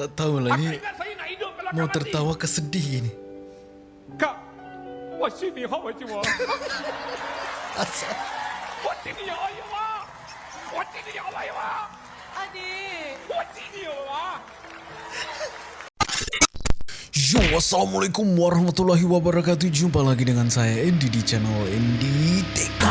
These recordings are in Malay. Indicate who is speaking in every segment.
Speaker 1: tak tahu lah ni. Mau tertawa ke sedih ni?
Speaker 2: Kak, wasi ni hok wasi wah.
Speaker 1: Asal.
Speaker 2: Wasi ni hok wasi wah. Wasi ni hok
Speaker 3: wasi
Speaker 2: wah. Adi. Wasi ni hok
Speaker 1: Yo, Assalamualaikum warahmatullahi wabarakatuh Jumpa lagi dengan saya Andy di channel Andy TK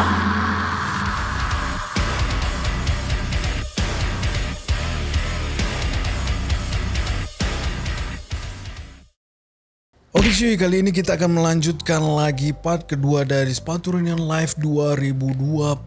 Speaker 1: Oke cuy, kali ini kita akan melanjutkan lagi part kedua dari Sepatu Reunion Live 2022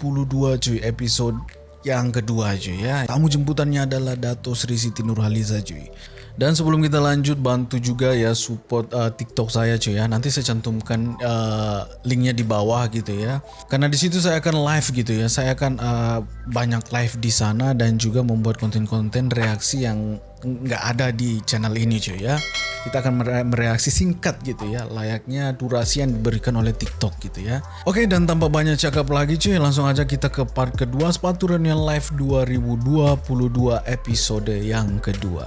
Speaker 1: cuy, episode yang kedua cuy ya. Tamu jemputannya adalah Dato Sri Siti Nurhaliza cuy. Dan sebelum kita lanjut bantu juga ya support uh, TikTok saya cuy ya. Nanti saya cantumkan uh, linknya di bawah gitu ya. Karena di situ saya akan live gitu ya. Saya akan uh, banyak live di sana dan juga membuat konten-konten reaksi yang nggak ada di channel ini cuy ya. Kita akan mere- mereaksi singkat gitu ya, layaknya durasi yang diberikan oleh TikTok gitu ya. Oke dan tanpa banyak cakap lagi cuy, langsung aja kita ke part kedua Sepatu Reunion Live 2022 episode yang kedua.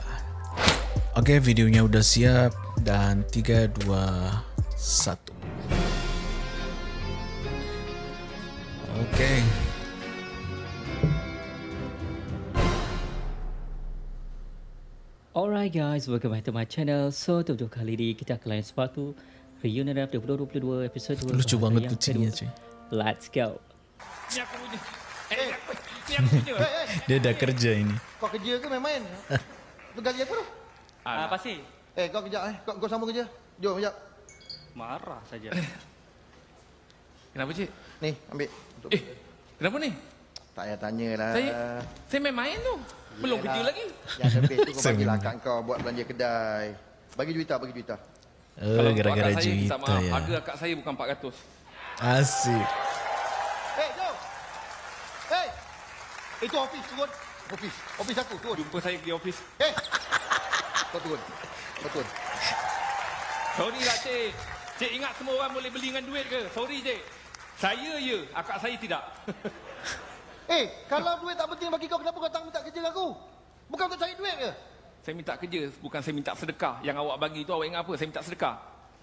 Speaker 1: Oke, videonya udah siap dan 3 2 1. Oke.
Speaker 4: Alright guys, welcome back to my channel. So, untuk kali ini kita akan lain sepatu Reunion Rap 2022 episode 2
Speaker 1: Lucu banget kucingnya, cuy.
Speaker 4: Let's go
Speaker 2: Ni aku punya. Eh, ni aku, ni aku punya.
Speaker 1: Dia dah kerja ini.
Speaker 5: kau kerja ke main-main? Tu gaji aku tu.
Speaker 4: Ah, pasti
Speaker 5: Eh, kau kejap eh. Kau, kau sambung kerja. Jom kejap.
Speaker 4: Marah saja
Speaker 2: Kenapa cik?
Speaker 5: Ni, ambil. Untuk
Speaker 2: Eh, kenapa ni?
Speaker 5: Tak payah tanya lah.
Speaker 2: Saya saya main-main tu. Belum kerja lagi.
Speaker 5: Yang lebih tu kau bagilah
Speaker 1: memang.
Speaker 5: kat kau buat belanja kedai. Bagi juita, bagi juita.
Speaker 1: Oh, gara-gara
Speaker 2: akak saya minta
Speaker 1: juita
Speaker 2: maaf,
Speaker 1: ya.
Speaker 2: Harga akak saya bukan 400.
Speaker 1: Asik.
Speaker 5: Eh, jom. Eh, itu office turun. Office. Office aku turun.
Speaker 2: Jumpa saya di office.
Speaker 5: Eh, kau turun. Kau turun.
Speaker 2: Sorry lah cik. Cik ingat semua orang boleh beli dengan duit ke? Sorry cik. Saya ya, akak saya tidak.
Speaker 5: Eh, kalau duit tak penting bagi kau, kenapa kau tak minta kerja aku? Bukan untuk cari duit ke?
Speaker 2: saya minta kerja, bukan saya minta sedekah. Yang awak bagi tu awak ingat apa? Saya minta sedekah.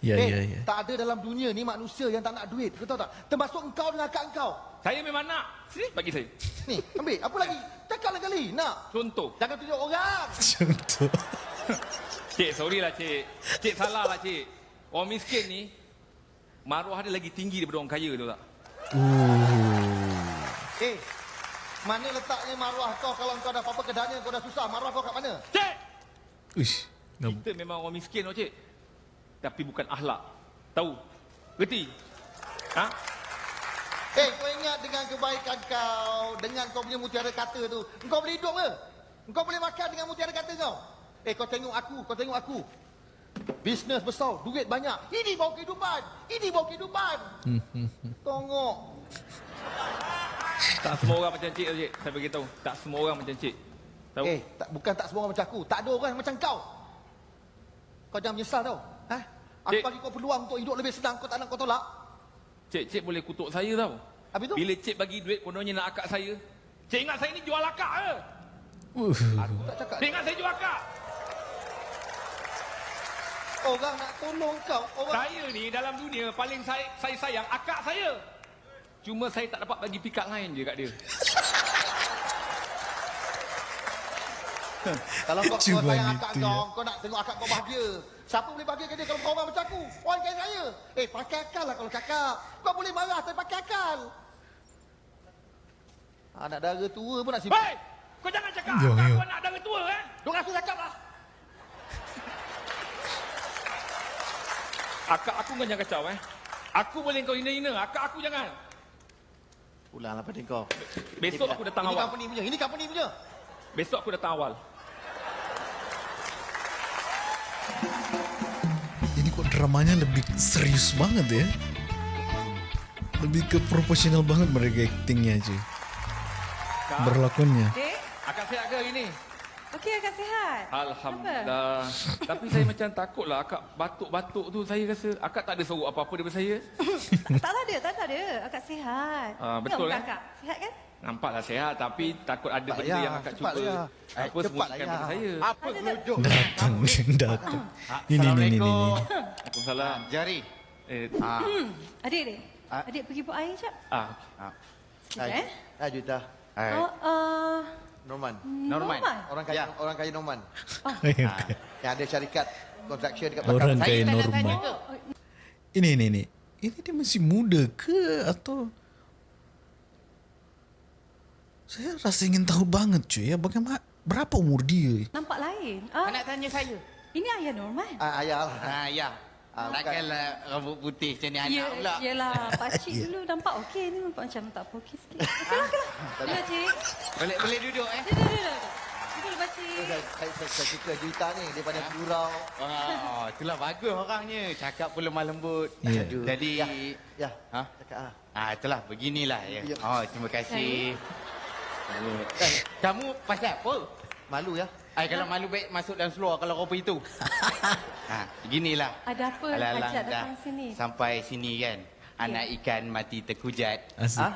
Speaker 1: Ya,
Speaker 5: eh,
Speaker 1: ya, ya.
Speaker 5: tak ada dalam dunia ni manusia yang tak nak duit. Kau tahu tak? Termasuk engkau dengan akak engkau.
Speaker 2: Saya memang nak. Sini bagi saya.
Speaker 5: Ni, ambil. Apa lagi? Cakap kali. Nak.
Speaker 2: Contoh.
Speaker 5: Jangan tunjuk orang.
Speaker 1: Contoh.
Speaker 2: Cik, sorry lah cik. Cik salah lah cik. Orang miskin ni, maruah dia lagi tinggi daripada orang kaya tu tak?
Speaker 1: Uh.
Speaker 5: Eh, mana letaknya maruah kau kalau kau dah apa-apa kedanya kau dah susah. Maruah kau kat mana?
Speaker 2: Cik!
Speaker 1: Uish. Ngam-
Speaker 2: Kita memang orang miskin tau cik. Tapi bukan ahlak. Tahu? Gerti? Ha?
Speaker 5: Eh, kau ingat dengan kebaikan kau, dengan kau punya mutiara kata tu, kau boleh hidup ke? Kau boleh makan dengan mutiara kata kau? Eh, kau tengok aku, kau tengok aku. Bisnes besar, duit banyak. Ini bawa kehidupan. Ini bawa kehidupan. Tengok.
Speaker 2: Tak semua orang macam cik cik. Saya beritahu. Tak semua orang macam cik. Tahu?
Speaker 5: Eh, tak, bukan tak semua orang macam aku. Tak ada orang macam kau. Kau jangan menyesal tau. Ha? Aku
Speaker 2: Cik.
Speaker 5: bagi kau peluang untuk hidup lebih senang. Kau tak nak kau tolak.
Speaker 2: Cik, cik boleh kutuk saya tau.
Speaker 5: Habis tu?
Speaker 2: Bila cik bagi duit kononnya nak akak saya. Cik ingat saya ni jual akak ke?
Speaker 1: Uh.
Speaker 5: Aku tak cakap.
Speaker 2: Cik ingat saya jual akak?
Speaker 5: Orang nak tolong kau. Orang
Speaker 2: Saya ni dalam dunia paling saya, saya sayang akak saya. Cuma saya tak dapat bagi pikat lain je kat dia.
Speaker 5: Kalau kau, kau sayang akak
Speaker 1: ya.
Speaker 5: kau, kau nak tengok akak kau bahagia. Siapa boleh bahagia ke dia kalau kau orang macam aku? Orang kaya raya. Eh, pakai akal lah kalau cakap. Kau boleh marah tapi pakai akal. Anak dara tua pun nak simpan.
Speaker 2: Hei! Kau jangan cakap
Speaker 1: Yo, yo.
Speaker 2: kau nak dara tua eh?
Speaker 5: Duk aku cakap lah.
Speaker 2: Akak aku kau jangan kacau eh. Aku boleh kau hina-hina, akak aku jangan.
Speaker 5: Ulanglah pada kau.
Speaker 2: Besok aku datang
Speaker 5: Ini
Speaker 2: awal.
Speaker 5: company punya. Ini company punya.
Speaker 2: Besok aku datang awal.
Speaker 1: Ini kok dramanya lebih serius banget ya? Lebih ke proporsional banget mereka actingnya cuy. Berlakonnya.
Speaker 3: Dek,
Speaker 2: Akak sihat ke hari ni?
Speaker 3: Okey akak sihat?
Speaker 2: Alhamdulillah. Tapi saya macam takut lah akak batuk-batuk tu saya rasa akak tak ada sorok apa-apa daripada saya.
Speaker 3: Tak ada, tak ada. Akak sihat.
Speaker 2: Ah, betul, eh?
Speaker 3: Akak sihat kan?
Speaker 2: Nampaklah sehat tapi takut ada
Speaker 5: Cepat,
Speaker 2: benda
Speaker 5: ya.
Speaker 2: yang akak
Speaker 5: Cepat,
Speaker 2: cuba
Speaker 5: ya.
Speaker 2: apa
Speaker 5: Cepat,
Speaker 2: sembunyikan
Speaker 5: ya.
Speaker 2: pada saya.
Speaker 6: Apa gelujung?
Speaker 1: Datang, datang. Ini, ini, ini, ini.
Speaker 2: Waalaikumsalam.
Speaker 6: Jari.
Speaker 2: Eh,
Speaker 6: Ah.
Speaker 3: Adik, adik.
Speaker 6: Ah.
Speaker 3: Adik pergi buat air sekejap.
Speaker 2: ah,
Speaker 6: ah.
Speaker 3: Sekejap eh.
Speaker 5: Ah, Juta.
Speaker 6: Hai.
Speaker 3: Oh, uh,
Speaker 5: Norman.
Speaker 6: Norman.
Speaker 3: Norman.
Speaker 5: Orang kaya
Speaker 6: Ya.
Speaker 5: orang kaya Norman.
Speaker 6: Ah.
Speaker 5: Yang ada syarikat construction dekat
Speaker 1: Orang
Speaker 5: belakang.
Speaker 1: kaya normal.
Speaker 6: tanya tu.
Speaker 1: Ini, ini, ini. Ini dia masih muda ke atau... Saya rasa ingin tahu banget cuy ya bagaimana berapa umur dia?
Speaker 3: Nampak lain. Ah,
Speaker 6: Nak tanya saya.
Speaker 3: ini ayah Norman.
Speaker 5: Ah, ayah lah.
Speaker 6: Ha, ya.
Speaker 5: Ah,
Speaker 6: Takkanlah rambut putih macam ni anak
Speaker 3: Ya,
Speaker 6: pula.
Speaker 3: yelah. Pakcik dulu nampak okey ni. Nampak macam tak apa okey sikit. Okey lah, okey lah. Ya, cik.
Speaker 6: Boleh boleh duduk eh?
Speaker 3: Duduk, duduk, duduk. Duduk, pakcik.
Speaker 5: Saya, suka Juta ni daripada gurau.
Speaker 6: Oh, itulah bagus orangnya. Cakap pun lemah lembut.
Speaker 1: Ya.
Speaker 6: Aduh. Jadi,
Speaker 5: Ya, ya.
Speaker 6: ha?
Speaker 5: Cakap ah.
Speaker 6: Ah, itulah beginilah ya.
Speaker 5: Ya.
Speaker 6: Oh, terima kasih. Eh, kamu pasal apa?
Speaker 5: Malu ya.
Speaker 6: Ay, kalau malu baik masuk dalam seluar kalau kau pergi tu. ha, beginilah.
Speaker 3: Ada apa
Speaker 6: Alang-alang
Speaker 3: hajat
Speaker 6: dah
Speaker 3: datang sini?
Speaker 6: Sampai sini kan. Anak ikan mati terkujat.
Speaker 1: Asik.
Speaker 5: Ah?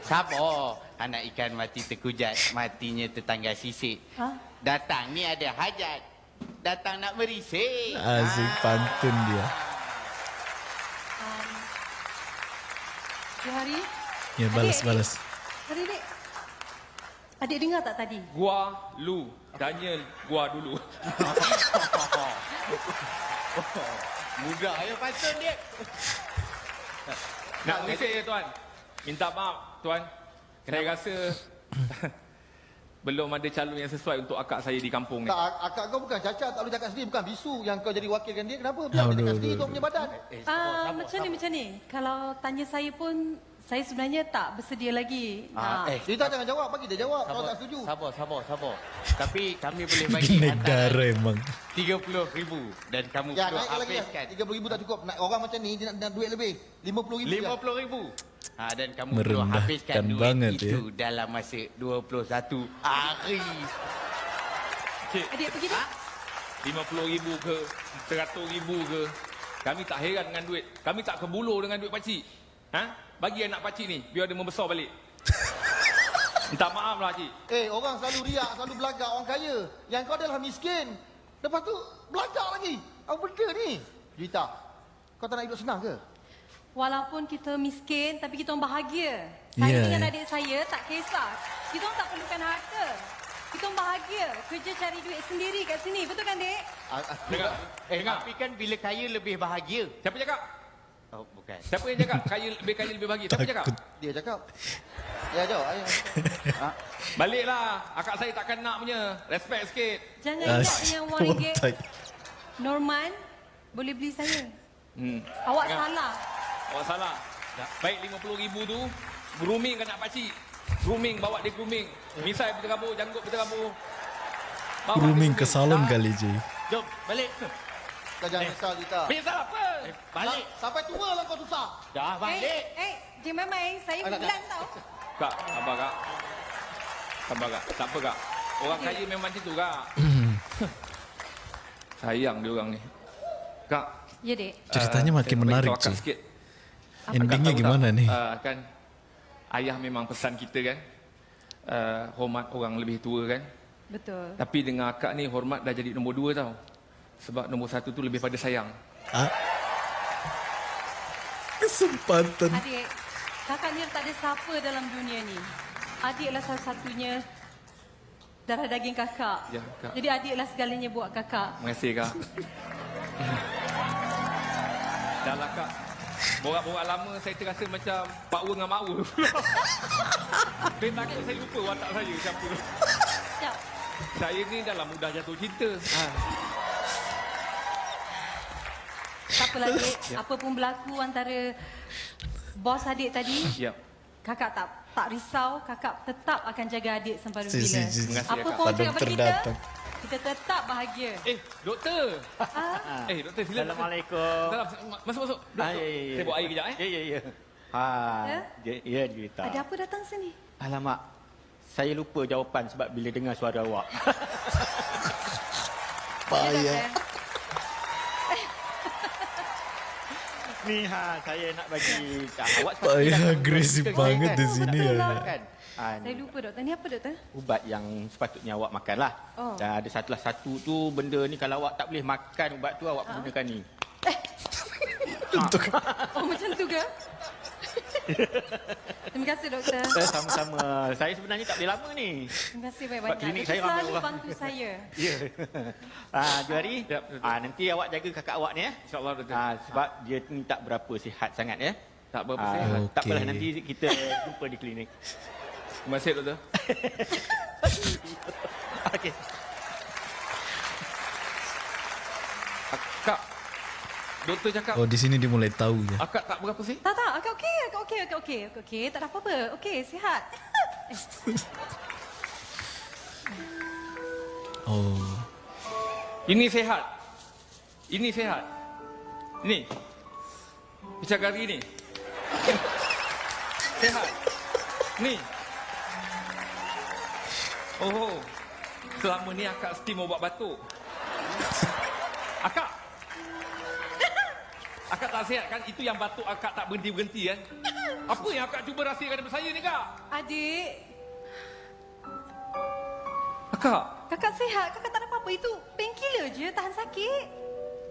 Speaker 6: Sabar. Anak ikan mati terkujat. Matinya tetangga sisik.
Speaker 3: Ha?
Speaker 6: Datang ni ada hajat. Datang nak merisik.
Speaker 1: Asik
Speaker 6: Ah.
Speaker 1: pantun dia.
Speaker 3: Um, Johari.
Speaker 1: Ya balas
Speaker 3: Adik,
Speaker 1: balas.
Speaker 3: Adik, adik. Adik dengar tak tadi?
Speaker 2: gua lu. Tanya gua dulu.
Speaker 6: Mudah ya pantun dia.
Speaker 2: Nak merisik ya tuan. Minta maaf tuan. Saya rasa belum ada calon yang sesuai untuk akak saya di kampung ni.
Speaker 5: Tak, ak- akak kau bukan cacat, tak boleh cakap sendiri. Bukan bisu yang kau jadi wakilkan dia. Kenapa? Biar dia cakap
Speaker 1: aduh,
Speaker 5: sendiri kau punya badan.
Speaker 6: Eh,
Speaker 3: Ah, macam ni, macam ni. Kalau tanya saya pun, saya sebenarnya tak bersedia lagi.
Speaker 6: Ah,
Speaker 3: nak-
Speaker 6: eh,
Speaker 5: Cerita jangan jawab, bagi dia jawab. Kalau tak setuju.
Speaker 6: Sabar, sabar, sabar. Tapi kami boleh bagi
Speaker 1: Naik darah emang.
Speaker 6: RM30,000 dan kamu
Speaker 5: Ya,
Speaker 6: perlu habiskan
Speaker 5: RM30,000 tak cukup. Nak orang macam ni, dia nak, nak duit lebih. RM50,000. ya.
Speaker 6: RM50,000. Ha, dan kamu perlu habiskan duit
Speaker 1: banget,
Speaker 6: itu dalam masa 21 hari.
Speaker 2: Cik,
Speaker 3: Adik pergi dah.
Speaker 2: RM50,000 ke, RM100,000 ke. Kami tak heran dengan duit. Kami tak kebulur dengan duit pakcik. Ha? Bagi anak pakcik ni, biar dia membesar balik. Minta maaf lah cik.
Speaker 5: Eh, orang selalu riak, selalu belagak orang kaya. Yang kau adalah miskin. Lepas tu, belagak lagi. Apa benda ni? Juita, kau tak nak hidup senang ke?
Speaker 3: Walaupun kita miskin, tapi kita orang bahagia. Saya
Speaker 1: Ya,
Speaker 3: dengan
Speaker 1: ya.
Speaker 3: adik saya tak kisah. Kita orang tak perlukan harta. Kita orang bahagia. Kerja cari duit sendiri kat sini. Betul kan, Dek?
Speaker 2: Dengar.
Speaker 6: Eh,
Speaker 2: Dengar.
Speaker 6: tapi kan bila kaya lebih bahagia.
Speaker 2: Siapa cakap?
Speaker 6: Oh, bukan.
Speaker 2: Siapa yang cakap? Kaya lebih kaya lebih bahagia. Siapa cakap?
Speaker 5: Dia cakap. Ya, jawab. Ayah.
Speaker 6: Ha?
Speaker 2: Baliklah. Akak saya takkan nak punya. Respect sikit.
Speaker 3: Jangan ingat
Speaker 1: Asik.
Speaker 3: dengan wang ringgit. Norman, boleh beli saya.
Speaker 2: Hmm.
Speaker 3: Awak
Speaker 2: Jangan.
Speaker 3: salah.
Speaker 2: Awak salah. Baik RM50,000 tu, grooming kan nak pakcik. Grooming, bawa dia grooming. Misai berterabur, janggut. Bawa dia
Speaker 1: Grooming ke salon
Speaker 2: Tak.
Speaker 1: kali je.
Speaker 6: Jom, balik.
Speaker 5: Kau jangan risau, Juita.
Speaker 2: Menyesal apa?
Speaker 6: Balik.
Speaker 5: Sampai tua lah kau susah.
Speaker 6: Dah balik.
Speaker 3: Eh, eh, Cik Mamai, saya
Speaker 5: Ah, tak,
Speaker 3: bulan tau.
Speaker 2: Kak, sabar kak. Sabar kak. Tak apa kak. Orang kaya memang macam tu kak. Sayang dia orang ni. Kak.
Speaker 3: Ya, Dek.
Speaker 1: Ceritanya
Speaker 2: ah,
Speaker 1: makin menarik, Cik.
Speaker 2: sikit.
Speaker 1: Endingnya
Speaker 2: tahu
Speaker 1: gimana
Speaker 2: tak,
Speaker 1: nih?
Speaker 2: ah, kan ayah memang pesan kita kan. Uh, hormat orang lebih tua kan.
Speaker 3: Betul.
Speaker 2: Tapi dengan akak ni hormat dah jadi nombor dua tau. Sebab nombor satu tu lebih pada sayang.
Speaker 1: Ah. Kesempatan.
Speaker 3: Adik, kakak ni tak ada siapa dalam dunia ni. Adik lah salah satunya darah daging kakak.
Speaker 2: Ya, Kak.
Speaker 3: Jadi adik lah segalanya buat kakak.
Speaker 2: Terima kasih kak. Dah lah kak. Borak-borak lama saya terasa macam Pak Wu dengan Mak Wu. saya takut saya lupa watak saya siapa.
Speaker 3: Siap.
Speaker 2: Saya ni dalam mudah jatuh cinta. Ha.
Speaker 3: Tak apalah adik, apa pun berlaku antara bos adik tadi,
Speaker 2: Ya.
Speaker 3: kakak tak tak risau, kakak tetap akan jaga adik sampai
Speaker 1: Si, si,
Speaker 3: bila.
Speaker 1: si, si.
Speaker 2: Terima kasih,
Speaker 3: Apa pun cakap pada
Speaker 1: doktor
Speaker 3: kita, tetap bahagia.
Speaker 2: Eh, doktor.
Speaker 3: Ah,
Speaker 2: Eh, doktor sila.
Speaker 7: Assalamualaikum.
Speaker 2: Salam. Masuk, masuk. Duduk,
Speaker 7: Ah, ya, ya, ya.
Speaker 2: Saya buat air kejap eh.
Speaker 7: Ya, ya, ya. Ha,
Speaker 3: Ya?
Speaker 7: ya, ya cerita.
Speaker 3: ada apa datang sini?
Speaker 7: Alamak, saya lupa jawapan sebab bila dengar suara awak.
Speaker 3: Ya,
Speaker 1: Payah.
Speaker 7: Ni ha saya nak bagi ah, awak
Speaker 1: Ayah
Speaker 7: dah
Speaker 1: agresif banget
Speaker 7: kan?
Speaker 1: di sini ya.
Speaker 3: lah.
Speaker 7: Kan? Ah,
Speaker 3: Saya lupa doktor. Ni apa doktor?
Speaker 7: ubat yang sepatutnya awak makan lah.
Speaker 3: Oh.
Speaker 7: Dan ada satulah satu tu benda ni kalau awak tak boleh makan ubat tu awak gunakan ni.
Speaker 3: Oh macam tu ke? Terima kasih doktor.
Speaker 7: Sama-sama. Saya sebenarnya tak boleh lama ni.
Speaker 3: Terima kasih banyak-banyak.
Speaker 7: klinik saya ramai
Speaker 3: selalu
Speaker 7: orang.
Speaker 3: bantu saya.
Speaker 7: Ya. ah, Juari.
Speaker 2: Yap, betul.
Speaker 7: Ah, nanti awak jaga kakak awak ni eh.
Speaker 2: InsyaAllah doktor.
Speaker 7: Ah, sebab dia ni tak berapa sihat sangat ya.
Speaker 2: Tak berapa
Speaker 7: Ah,
Speaker 2: sihat.
Speaker 7: Tak apalah nanti kita jumpa di klinik.
Speaker 2: Terima kasih doktor.
Speaker 7: Okey.
Speaker 2: Doktor cakap
Speaker 1: Oh di sini dia mulai tahu ya.
Speaker 2: akak tak berapa sih?
Speaker 3: Tak tak, akak okey, akak okey, akak okey, akak okey. Tak ada apa-apa. Okey, sihat.
Speaker 1: Oh.
Speaker 2: Ini sehat. Ini sehat. Ini. Picagari ni. sehat. Ni. Oh. Selama ni akak steam ubat batuk. Akak. Akak tak sihat kan? Itu yang batuk akak tak berhenti-berhenti kan? Apa yang akak cuba rahsiakan daripada saya ni kak?
Speaker 3: Adik,
Speaker 2: Akak.
Speaker 3: kakak sihat. Kakak tak ada apa-apa. Itu painkiller je, tahan sakit.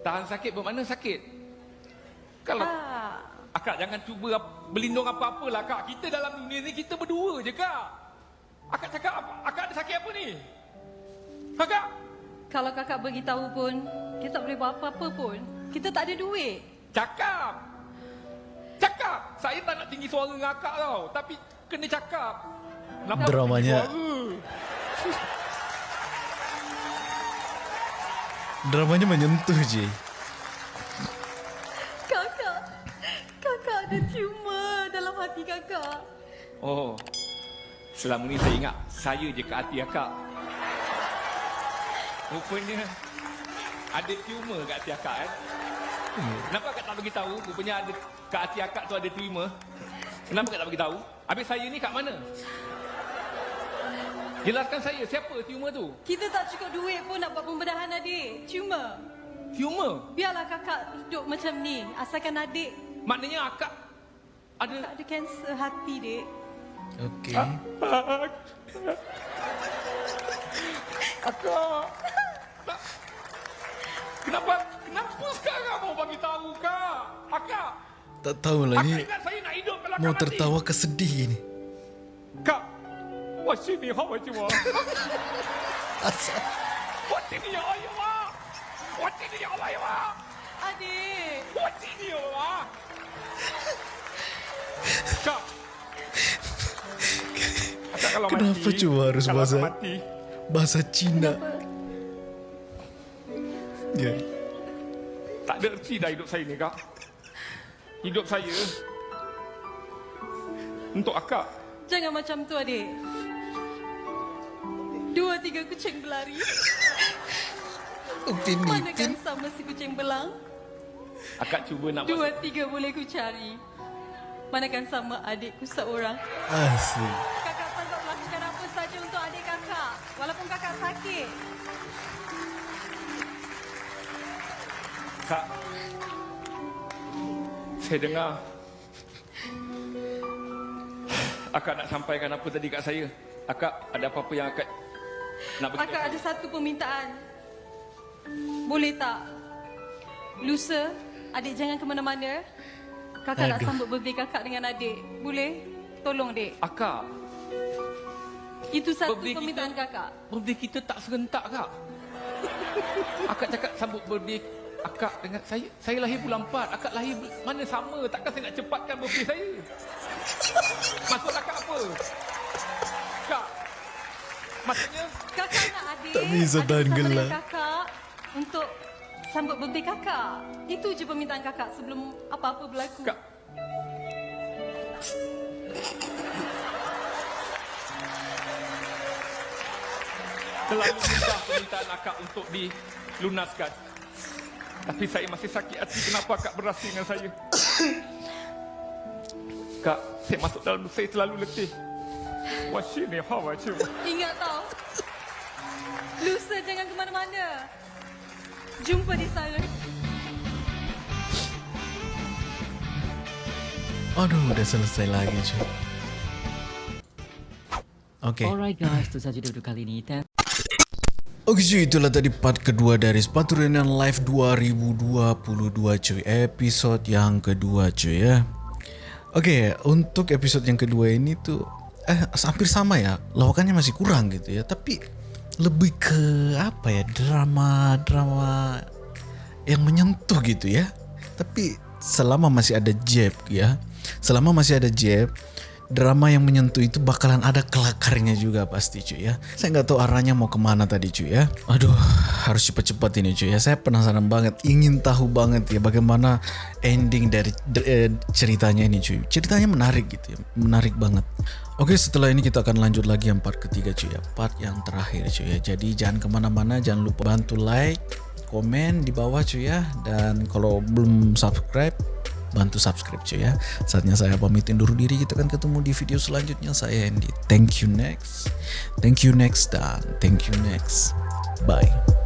Speaker 2: Tahan sakit bermakna sakit? Kalau
Speaker 3: Ah.
Speaker 2: Akak jangan cuba berlindung apa-apa lah kak. Kita dalam dunia ni kita berdua je kak. Akak cakap apa? Akak ada sakit apa ni? Akak?
Speaker 3: Kalau kakak beritahu pun, kita tak boleh buat apa-apa pun. Kita tak ada duit.
Speaker 2: Cakap. Cakap. Saya tak nak tinggi suara dengan akak tau. Tapi kena cakap. Kenapa
Speaker 1: Dramanya-? Dramanya menyentuh je.
Speaker 3: Kakak, kakak ada tumor dalam hati kakak.
Speaker 2: Oh. Selama ni saya ingat saya je ke hati akak. Rupanya ada tumor kat hati akak kan? Kenapa akak tak bagi tahu? Rupanya ada kat hati akak tu ada tumor. Kenapa akak tak bagi tahu? Habis saya ni kat mana? Jelaskan saya siapa tumor tu?
Speaker 3: Kita tak cukup duit pun nak buat pembedahan adik. Cuma,
Speaker 2: Tumor.
Speaker 3: biarlah kakak hidup macam ni. Asalkan adik
Speaker 2: Maknanya akak ada
Speaker 3: tak ada kanser hati, dek.
Speaker 1: Okey.
Speaker 2: Akak. Kenapa kenapa sekarang mau bagi tahu kak? Akak.
Speaker 1: Tak tahulah ni.
Speaker 2: Akak saya nak hidup belakang
Speaker 1: Mau tertawa ke sedih ni?
Speaker 2: Kak. Wah, sini hawa wa. cuma.
Speaker 1: Asal.
Speaker 2: Wah, sini ya Allah wa. Wah, sini ya Allah
Speaker 3: ya
Speaker 2: wa. Wah, sini ya wa. Kak.
Speaker 1: Kenapa cuma harus bahasa
Speaker 2: mati.
Speaker 1: bahasa Cina? Kenapa? Ya.
Speaker 2: tak ada erti dah hidup saya ni kak. Hidup saya untuk akak.
Speaker 3: Jangan macam tu, adik. Dua tiga kucing berlari.
Speaker 1: Upin
Speaker 3: Manakan sama si kucing belang.
Speaker 2: Akak cuba nak
Speaker 3: Dua tiga boleh ku cari. Manakan sama adikku seorang.
Speaker 1: Asik.
Speaker 2: Saya dengar Akak nak sampaikan apa tadi kat saya? Akak ada apa-apa yang akak nak bagi
Speaker 3: Kakak ada satu permintaan. Boleh tak? Lusa, adik jangan ke mana-mana. Kakak nak
Speaker 1: Aduh.
Speaker 3: sambut birthday kakak dengan adik. Boleh? Tolong, dek.
Speaker 2: Akak,
Speaker 3: Itu satu
Speaker 2: Birthday kita-
Speaker 3: permintaan kakak.
Speaker 2: birthday kita tak serentak kak. Akak cakap sambut birthday akak dengan saya. Saya lahir bulan 4, akak lahir mana sama. Takkan saya nak cepatkan birthday saya? Maksud akak apa? Kak, maksudnya
Speaker 3: Kakak nak adik.
Speaker 1: Tak bisa gelak.
Speaker 3: kakak untuk sambut birthday kakak. Itu je permintaan kakak sebelum apa-apa berlaku.
Speaker 2: Kak. Terlalu mudah permintaan akak untuk dilunaskan. Tapi saya masih sakit hati kenapa akak berasa dengan saya. Kak, saya masuk dalam saya terlalu letih. Wah, sini hawa cuma.
Speaker 3: Ingat tau. Lusa jangan ke mana-mana. Jumpa di sana.
Speaker 1: Aduh, udah selesai lagi cuy. Oke.
Speaker 4: Alright guys, itu saja untuk kali ini.
Speaker 1: Oke cuy, itulah tadi part kedua dari Sepatu Reunion Live 2022 cuy. Episode yang kedua cuy ya. Oke, untuk episode yang kedua ini tuh eh hampir sama ya. Lawakannya masih kurang gitu ya, tapi lebih ke apa ya? Drama-drama yang menyentuh gitu ya. Tapi selama masih ada Jeb ya. Selama masih ada Jeb, drama yang menyentuh itu bakalan ada kelakarnya juga pasti cuy ya. Saya nggak tahu arahnya mau ke mana tadi cuy ya. Aduh, harus cepet-cepet ini cuy ya. Saya penasaran banget, ingin tahu banget ya bagaimana ending dari eh, ceritanya ini cuy. Ceritanya menarik gitu ya, menarik banget. Oke setelah ini kita akan lanjut lagi yang part ketiga cuy ya, part yang terakhir cuy ya. Jadi jangan ke mana-mana, jangan lupa bantu like, komen di bawah cuy ya. Dan kalau belum subscribe, bantu subscribe cuy ya. Saatnya saya pamitin dulu diri kita akan ketemu di video selanjutnya saya Andy. Thank you next. Thank you next dan thank you next. Bye.